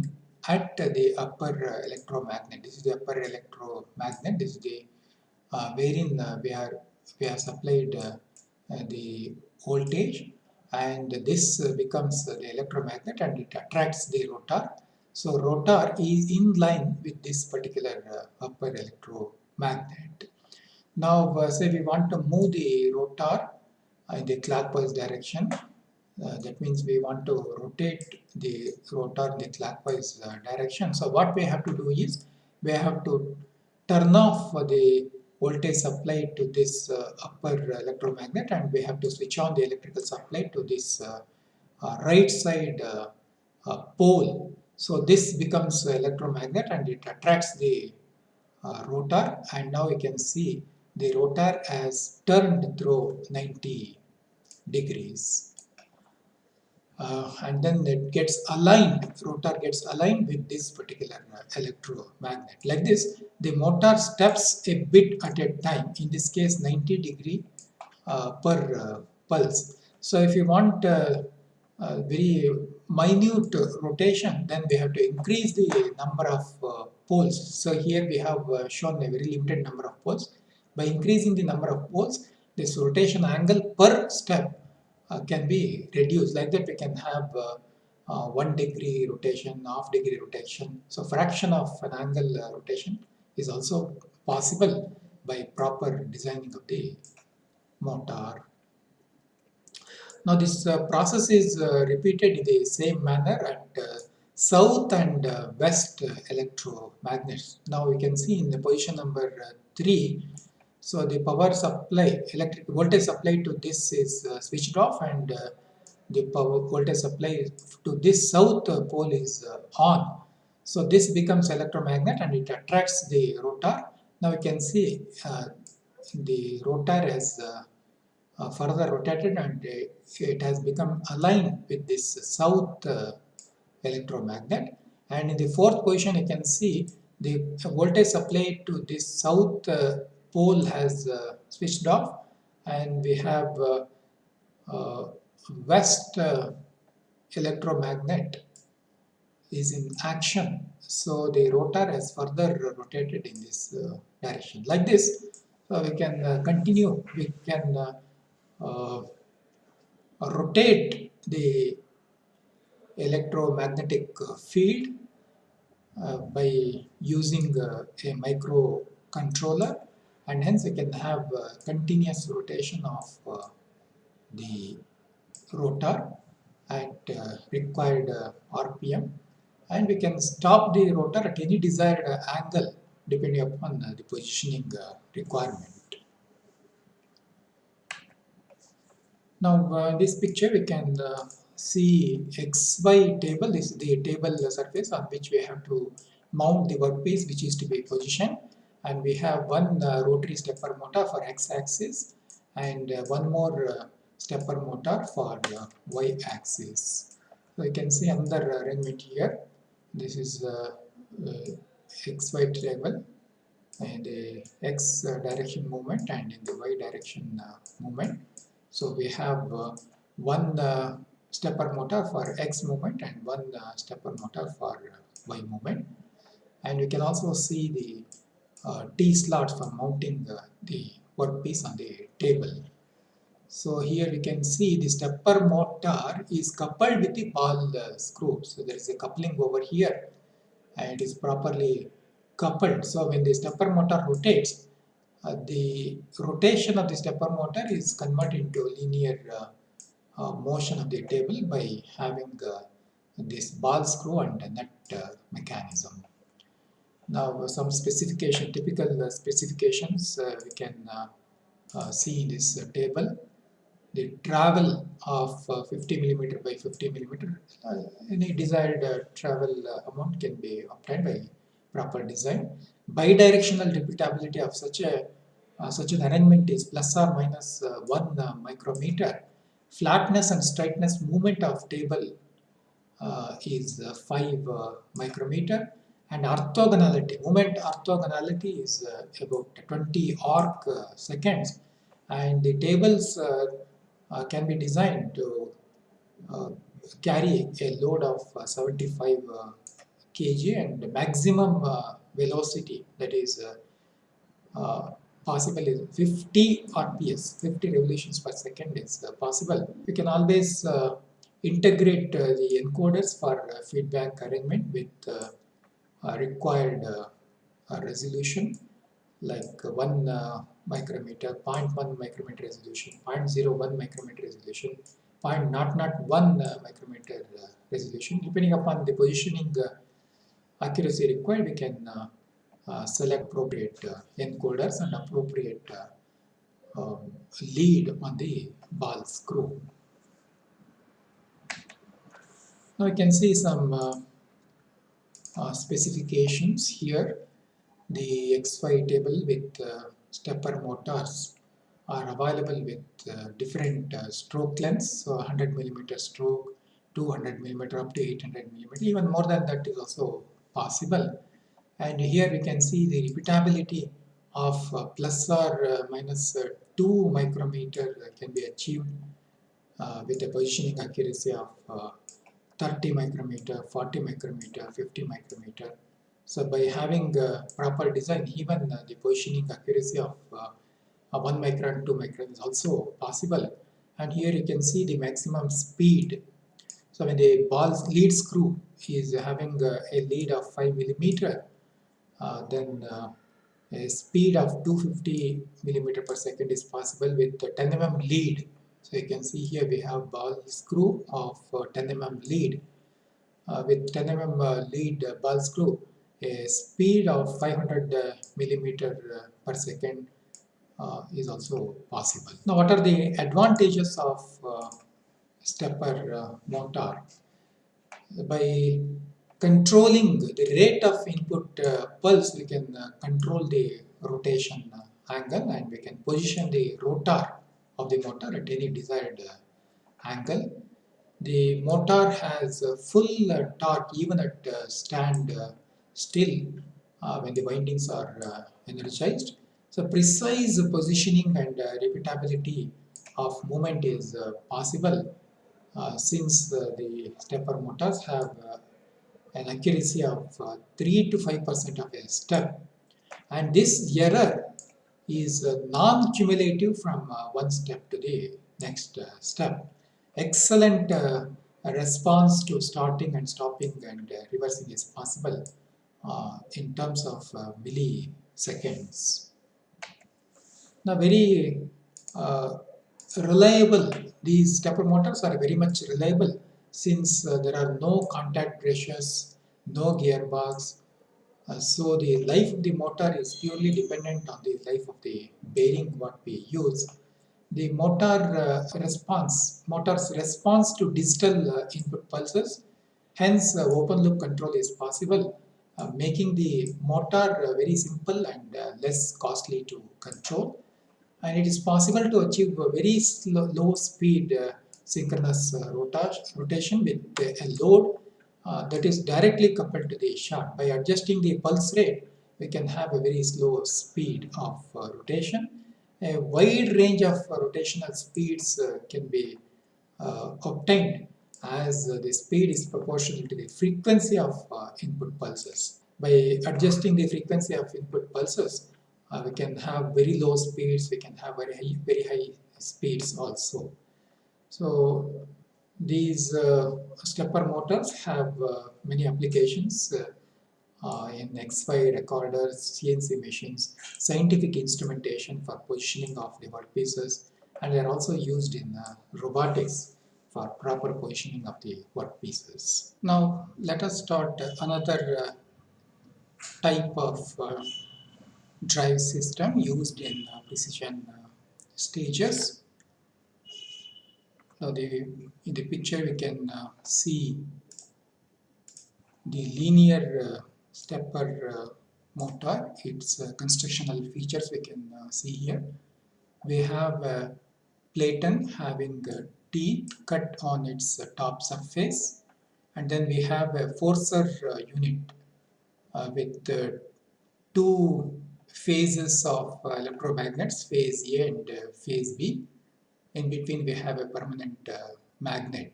at the upper uh, electromagnet. This is the upper electromagnet. This is the wherein we are we have supplied the voltage. And this becomes the electromagnet and it attracts the rotor. So rotor is in line with this particular uh, upper electromagnet. Now uh, say we want to move the rotor in the clockwise direction. Uh, that means we want to rotate the rotor in the clockwise uh, direction. So what we have to do is we have to turn off the voltage supply to this uh, upper electromagnet and we have to switch on the electrical supply to this uh, right side pole. So this becomes electromagnet and it attracts the rotor and now you can see the rotor has turned through 90 degrees uh, and then it gets aligned, rotor gets aligned with this particular uh, electromagnet. Like this, the motor steps a bit at a time, in this case 90 degree uh, per uh, pulse. So if you want uh, very minute rotation, then we have to increase the number of uh, poles. So here we have shown a very limited number of poles. By increasing the number of poles, this rotation angle per step uh, can be reduced. Like that we can have uh, uh, 1 degree rotation, half degree rotation. So fraction of an angle rotation is also possible by proper designing of the motor. Now this uh, process is uh, repeated in the same manner at uh, south and west electromagnets. Now we can see in the position number 3 so the power supply, electric voltage supply to this is uh, switched off and uh, the power voltage supply to this south pole is uh, on. So this becomes electromagnet and it attracts the rotor. Now you can see the rotor has uh, uh, further rotated and it has become aligned with this south electromagnet. And in the fourth position you can see the voltage supply to this south pole has uh, switched off. And we have uh, uh, west electromagnet is in action. So the rotor has further rotated in this uh, direction. Like this so we can uh, continue. We can uh, Uh, rotate the electromagnetic uh, field uh, by using a microcontroller and hence we can have continuous rotation of uh, the rotor at uh, required uh, RPM and we can stop the rotor at any desired angle depending upon the positioning requirement. Now uh, in this picture we can uh, see XY table, is the table surface on which we have to mount the workpiece which is to be positioned and we have one uh, rotary stepper motor for x-axis and uh, one more uh, stepper motor for y-axis. So you can see another arrangement here. This is xy table and x direction movement and in the y direction movement. So we have one stepper motor for x movement and one stepper motor for y movement and we can also see the uh, T-slots for mounting the, the workpiece on the table. So here we can see the stepper motor is coupled with the ball uh, screw. So there is a coupling over here and it is properly coupled. So when the stepper motor rotates, uh, the rotation of the stepper motor is converted into linear uh, uh, motion of the table by having uh, this ball screw and nut uh, mechanism. Now some specification, typical uh, specifications uh, we can see in this table. The travel of 50 millimeter by 50 millimeter, any desired travel amount can be obtained by proper design. Bidirectional repeatability of such a uh, such an arrangement is plus or minus uh, 1 uh, micrometer. Flatness and straightness movement of table uh, is uh, 5 uh, micrometer and orthogonality, moment orthogonality is about 20 arc seconds and the tables can be designed to carry a load of 75 kg and maximum velocity that is uh, uh, possible is 50 RPS, 50 revolutions per second is uh, possible. We can always uh, integrate uh, the encoders for uh, feedback arrangement with uh, required uh, resolution like 1 micrometer, 0.1 micrometer resolution, 0.01 micrometer resolution, 0.001 micrometer resolution. Depending upon the positioning accuracy required, we can uh, select appropriate uh, encoders and appropriate uh, um, lead on the ball screw. Now you can see some uh, specifications here. The XY table with uh, stepper motors are available with uh, different stroke lengths, so 100 millimeter stroke, 200 millimeter up to 800 millimeter, even more than that is also possible and here we can see the repeatability of uh, plus or uh, minus, uh, 2 micrometer can be achieved uh, with a positioning accuracy of uh, 30 micrometer, 40 micrometer, 50 micrometer. So by having proper design, even the positioning accuracy of 1 micron, 2 micron is also possible. And here you can see the maximum speed. So when the ball lead screw is having a lead of 5 millimeter, uh, then uh, a speed of 250 millimeter per second is possible with the 10 mm lead. So you can see here we have ball screw of uh, 10 mm lead. with 10 mm lead ball screw, a speed of 500 millimeter per second uh, is also possible. Now what are the advantages of uh, stepper uh, motor? By controlling the rate of input uh, pulse, we can uh, control the rotation uh, angle and we can position the rotor of the motor at any desired uh, angle. The motor has full uh, torque even at uh, stand still when the windings are energized. So precise positioning and repeatability of movement is possible since the stepper motors have an accuracy of uh, 3 to 5 percent of a step and this error is uh, non-cumulative from uh, one step to the next uh, step. Excellent uh, response to starting and stopping and uh, reversing is possible in terms of milliseconds. Now very reliable, these stepper motors are very much reliable since uh, there are no contact brushes, no gearbox. Uh, so the life of the motor is purely dependent on the life of the bearing what we use. The motor uh, response, motor's response to digital uh, input pulses, hence uh, open loop control is possible, uh, making the motor very simple and less costly to control. And it is possible to achieve a very slow, low speed synchronous uh, rotation with a load uh, that is directly coupled to the shaft. By adjusting the pulse rate, we can have a very slow speed of uh, rotation. A wide range of rotational speeds can be obtained as the speed is proportional to the frequency of input pulses. By adjusting the frequency of input pulses, uh, we can have very low speeds, we can have very high, very high speeds also. So these uh, stepper motors have uh, many applications uh, uh in XY recorders, CNC machines, scientific instrumentation for positioning of the workpieces and they are also used in uh, robotics for proper positioning of the workpieces. Now let us start another type of drive system used in uh, precision uh, stages. Now the, in the picture we can uh, see the linear uh, stepper motor, its constructional features we can see here. We have a platen having teeth cut on its top surface and then we have a forcer unit uh, with uh, two phases of uh, electromagnets, phase A and phase B. In between we have a permanent magnet.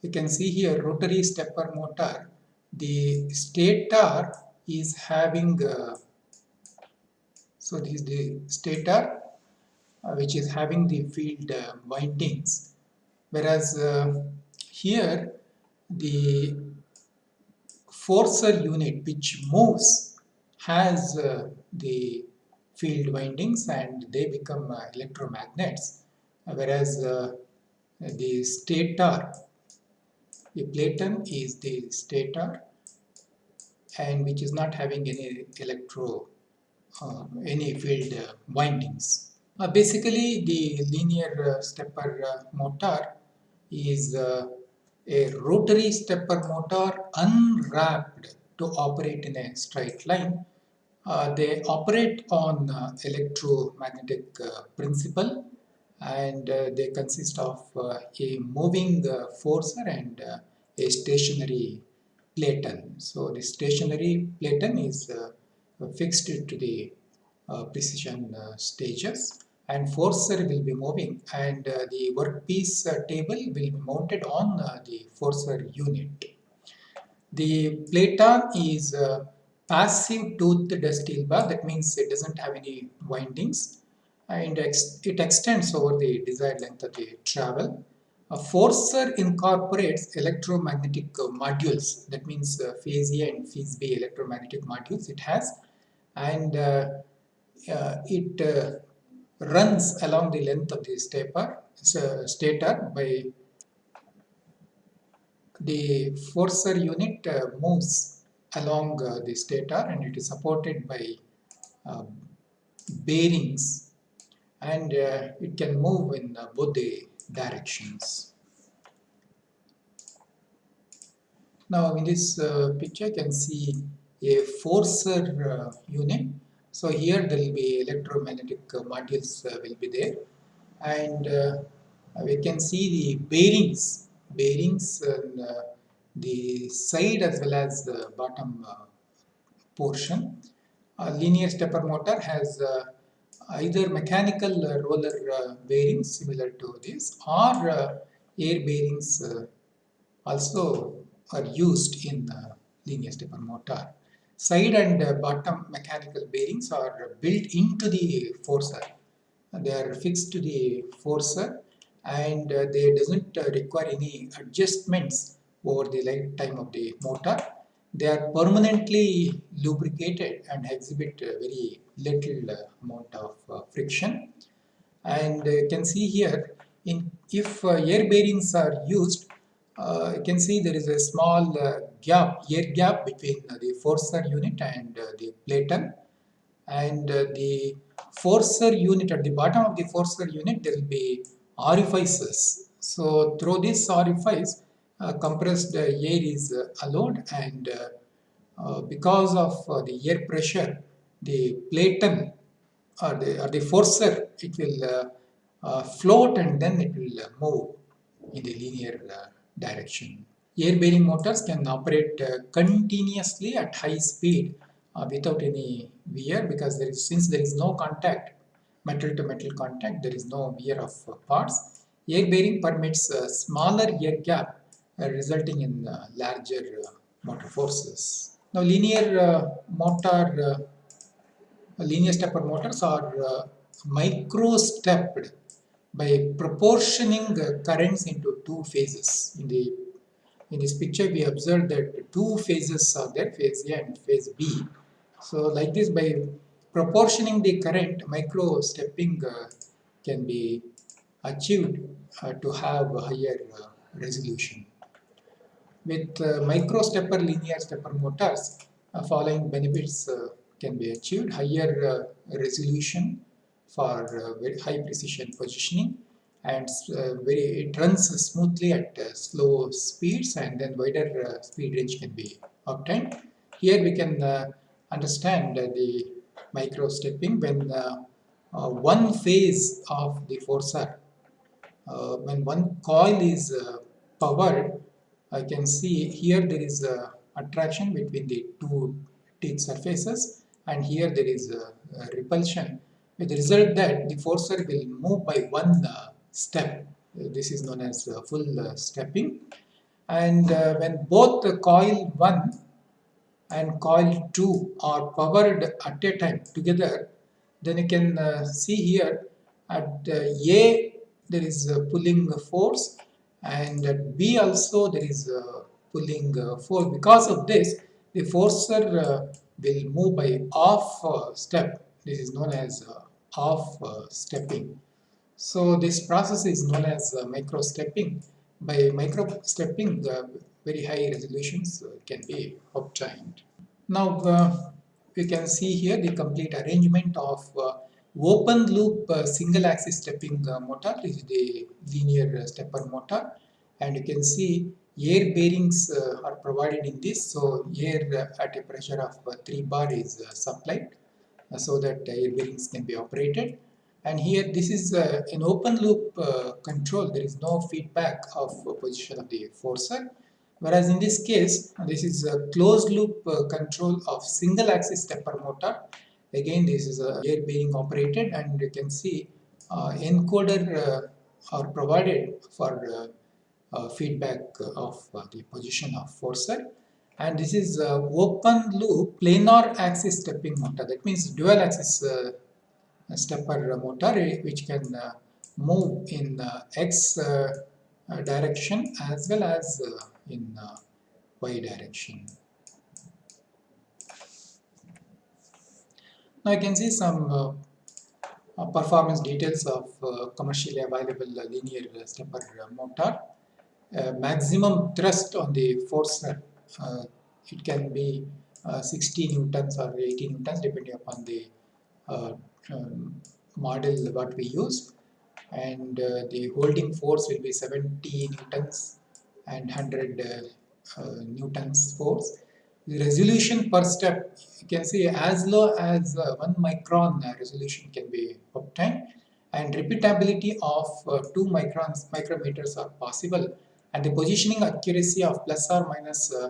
You can see here rotary stepper motor. The stator is having so this is the stator uh, which is having the field uh, windings whereas uh, here the forcer unit which moves has uh, the field windings and they become uh, electromagnets whereas uh, the stator the platen is the stator and which is not having any electro uh, any field uh, windings uh, basically the linear stepper motor is a rotary stepper motor unwrapped to operate in a straight line. Uh, they operate on uh, electromagnetic uh, principle and uh, they consist of uh, a moving uh, forcer and a stationary platen. So the stationary platen is fixed to the precision stages and forcer will be moving and the workpiece table will be mounted on the forcer unit. The platen is passive toothed steel bar that means it doesn't have any windings and ex it extends over the desired length of the travel. A forcer incorporates electromagnetic uh, modules that means uh, phase A and phase B electromagnetic modules it has and uh, it runs along the length of the stepper, stator by the forcer unit uh, moves along uh, the stator and it is supported by uh, bearings and uh, it can move in uh, both the directions. Now in this uh, picture you can see a forcer unit so here there will be electromagnetic uh, modules uh, will be there and uh, we can see the bearings, bearings on the side as well as the bottom uh, portion. A linear stepper motor has uh, either mechanical roller uh, bearings similar to this or air bearings also are used in the linear stepper motor. Side and bottom mechanical bearings are built into the forcer. They are fixed to the forcer and they doesn't require any adjustments over the lifetime of the motor. They are permanently lubricated and exhibit very little amount of friction. And you can see here, in if air bearings are used, uh, you can see there is a small uh, gap, air gap between uh, the forcer unit and uh, the platen and uh, the forcer unit at the bottom of the forcer unit there will be orifices. So through this orifice uh, Uh, compressed uh, air is uh, allowed and because of the air pressure the platen or the, or the forcer it will float and then it will move in the linear direction. Air bearing motors can operate uh, continuously at high speed uh, without any wear because there is since there is no contact metal to metal contact there is no wear of uh, parts. Air bearing permits a smaller air gap resulting in larger motor forces. Now linear motor linear stepper motors are micro stepped by proportioning currents into two phases. In the in this picture, we observe that two phases are there, phase A and phase B. So, like this, by proportioning the current, micro stepping uh, can be achieved uh, to have higher uh, resolution. With uh, micro stepper linear stepper motors, uh, following benefits uh, can be achieved. Higher uh, resolution for uh, very high precision positioning and uh, very it runs smoothly at slow speeds and then wider speed range can be obtained. Here we can understand the micro stepping when one phase of the forcer when one coil is powered I can see here there is a attraction between the two teeth surfaces and here there is a, a repulsion with the result that the forcer will move by one uh, step. This is known as uh, full uh, stepping and uh, when both the coil 1 and coil 2 are powered at a time together then you can uh, see here at A there is a pulling force and at B also there is a pulling uh, force. Because of this, the forcer uh, will move by uh, step. This is known as half stepping. So this process is known as micro stepping. By micro stepping, very high resolutions can be obtained. Now uh, we can see here the complete arrangement of uh, open loop uh, single axis stepping motor. Is the linear stepper motor. And you can see air bearings uh, are provided in this. So air uh, at a pressure of uh, 3 bar is supplied so that air bearings can be operated. And here this is uh, an open loop uh, control. There is no feedback of uh, position of the forcer. Whereas in this case this is a closed loop control of single axis stepper motor again this is a air bearing operated and you can see uh, encoder uh, are provided for uh, uh, feedback of uh, the position of forcer and this is uh, open loop planar axis stepping motor that means dual axis stepper motor eh, which can move in x direction as well as in y direction. Now you can see some uh, performance details of uh, commercially available uh, linear stepper motor. Uh, maximum thrust on the forcer. Uh, it can be uh, 60 newtons or 80 newtons depending upon the um, model what we use and uh, the holding force will be 70 newtons and 100 uh, uh, newtons force. Resolution per step you can see as low as uh, 1 micron uh, resolution can be obtained. And repeatability of uh, 2 microns micrometers are possible. And the positioning accuracy of plus or minus uh,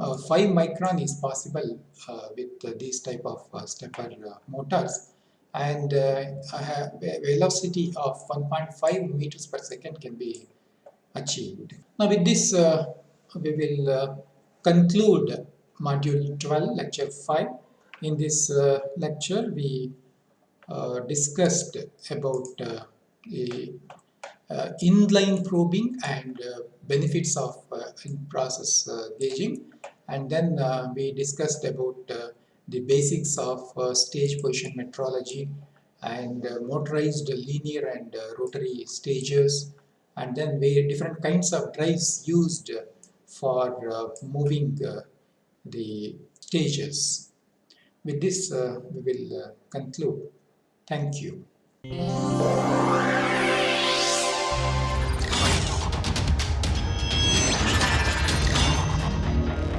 uh, 5 micron is possible uh, with these type of stepper motors. And velocity of 1.5 meters per second can be achieved. Now with this we will conclude module 12 lecture 5 in this uh, lecture we uh, discussed about uh, the inline probing and benefits of uh, in-process uh, gauging. And then uh, we discussed about the basics of stage position metrology and motorized linear and rotary stages. And then we different kinds of drives used for moving the stages. With this, uh, we will uh, conclude. Thank you.